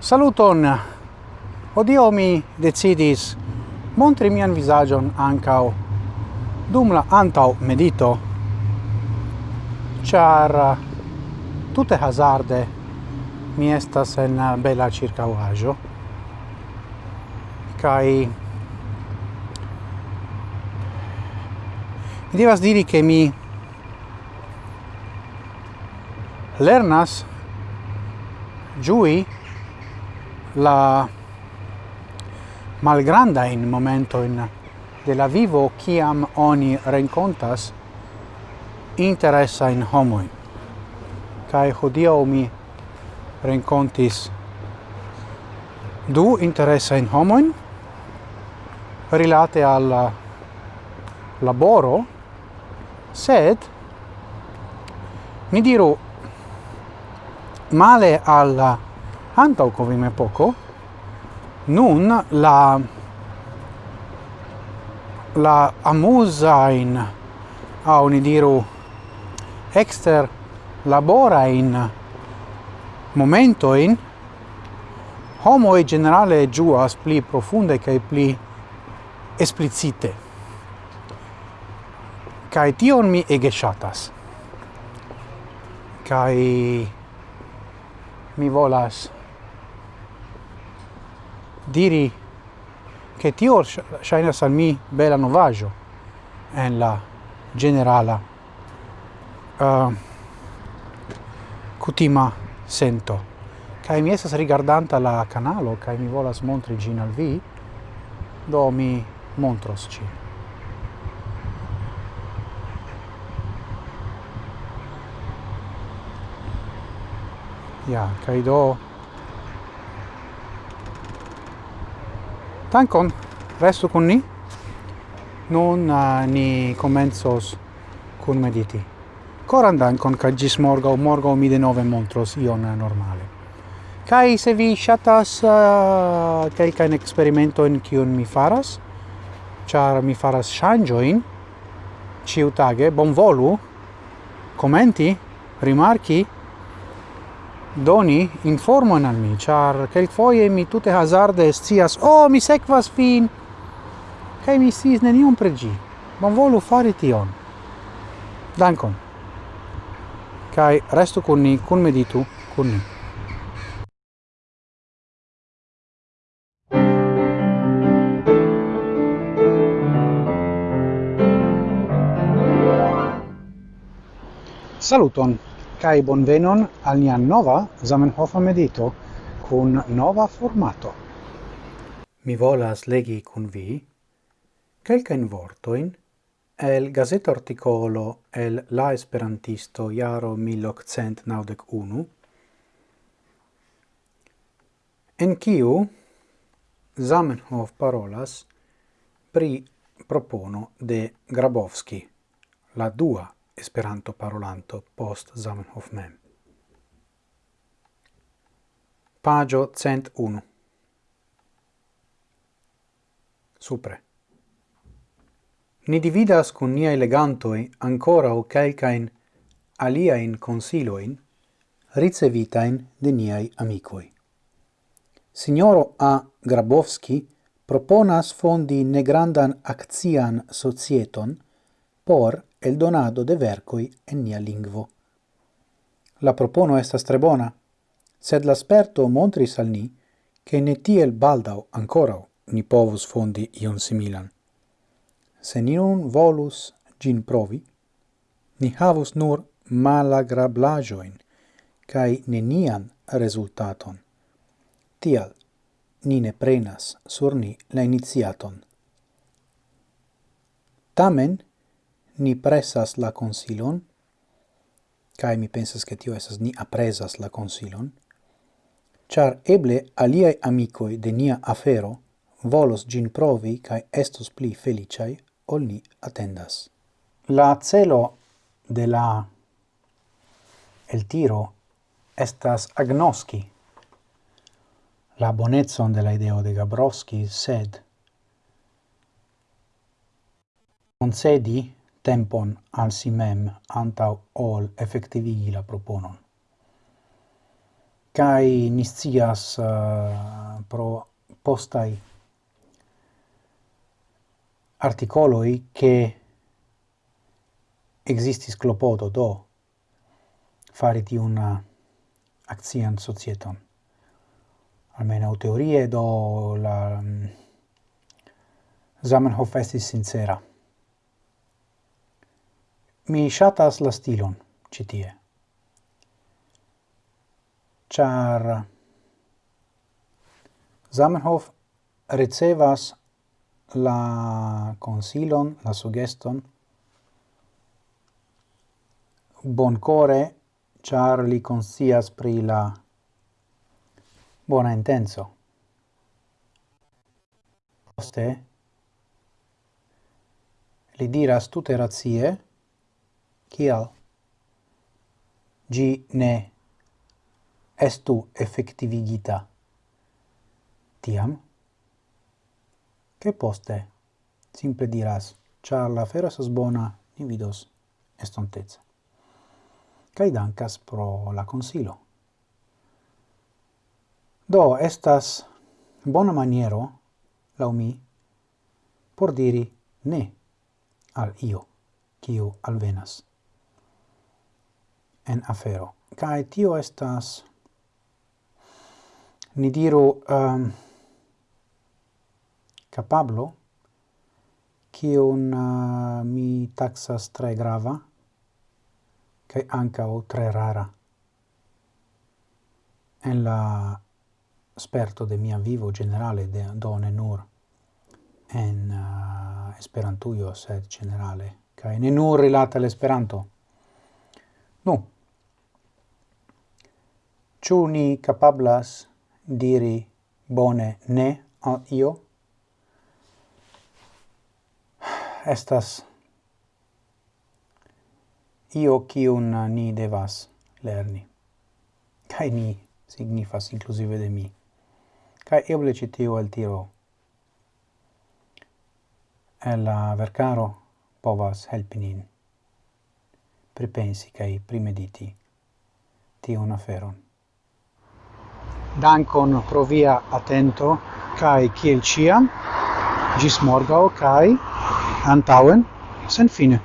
Saluton! Odio mi decidis montri mian visagion ancao dum la antau medito char eh, tutte hazarde mi estas en eh, bela circauaggio kai mi devas diri che mi lernas giui la malgranda in momento in de la vivo kiam oni rencontas interessa in homoi kai hodio mi rencontis du interessa in homoin rilate al laboro sed mi diru male al antau covime poco nun la la amusain a ni diru exter labora in momento in homo e generale giuas pli profunde kai pli esplicite. Kai tion mi ege shatas kai mi volas diri che tio ŝajnas al mi bela novaggio en la generala uh, kutima sento. Kai mi estas rigardanta la canalo kai mi volas montri gin al vi do mi montros ci ja kai do Dankon, restu con ni. Nun uh, ni comenzos cun mediti. Coran dankon, ca gis morgau, morgau mi de nove montros ion normale. Kai se vi shatas uh, ah, kelkain experimentoin kiun mi faras, char mi faras shangioin, ciutage, bonvolu, commenti, rimarchi, doni informo al mi, char quelquefoie mi tutte hazarde scias, oh, mi sequas fin, che mi sciis un pregi, bon volu fari tion. Dankon. kai resto con ni, con meditu, con ni. Saluton! kai bonvenon al nia nova Zamenhof medito kun nova formato. Mi volas legi kun vi quelquen vorto in el gazeta articolo el la esperantisto jaro 1891 en kiu Zamenhof parolas pri propono de Grabowski, la dua Esperanto parolanto post Zamenhof mem. Pagio 101. Supre. Ni dividas cun niai legantoi ancora o calcain aliaen consiloin ricevitain de niai amicoi. Signoro A. Grabowski proponas fondi negrandan accian societon por el donado de vercoi en nia lingvo. La propono estas tre bona, sed l'asperto montris al ni che ne tiel baldau ancora ni povus fondi ion similan. Se ni nun volus gin provi, ni havus nur malagrablajoin cae nenian resultaton. Tial, ni ne prenas sur ni la iniziaton. Tamen, ni presas la consilon, cae mi pensas che tio esas ni apresas la consilon, char eble aliai amicoi de nia afero volos gin provi cae estos pli felicei ol ni attendas. La celo de la el tiro estas agnoski la bonetson de la ideo de Gabrowski, sed concedi tempon al si mem antau ol effectivigi la proponon. Kai niscias uh, pro postai articoloi che existis clopodo do fari una accian societon. almeno teorie do la um, Zamenhof estis sincera. Mi shatas la stilon citie tie. Ĉar Zamenhof ricevas la consilon, la sugeston boncore char li consias pri la bona intenso. Poste li diras tutte razie kial gi ne estu effectivigita tiam? Che poste? Simple diras char la fera sos bona ni vidos estontezza kaj dankas pro la consilo do estas bona maniero laŭ mi por diri ne al io kiu alvenas en afero. Kai tio estas, ni diru, um, capablo, un uh, eh, mi taxas tre grava, cae o tre rara. En la sperto de mia vivo generale, de, do nur en uh, Esperantujo, sed generale, kai ne nur rilate l'esperanto Nu, ciu ni capablas diri bone ne al io? Estas io cium ni devas lerni. Cai ni signifas inclusive de mi. Cai eble citio el tiro el la vercaro povas helpi nin pripensi cae primediti tion aferon. Dankon pro via atento kai kiel ciam. Gis morgao kai antauen sen fine.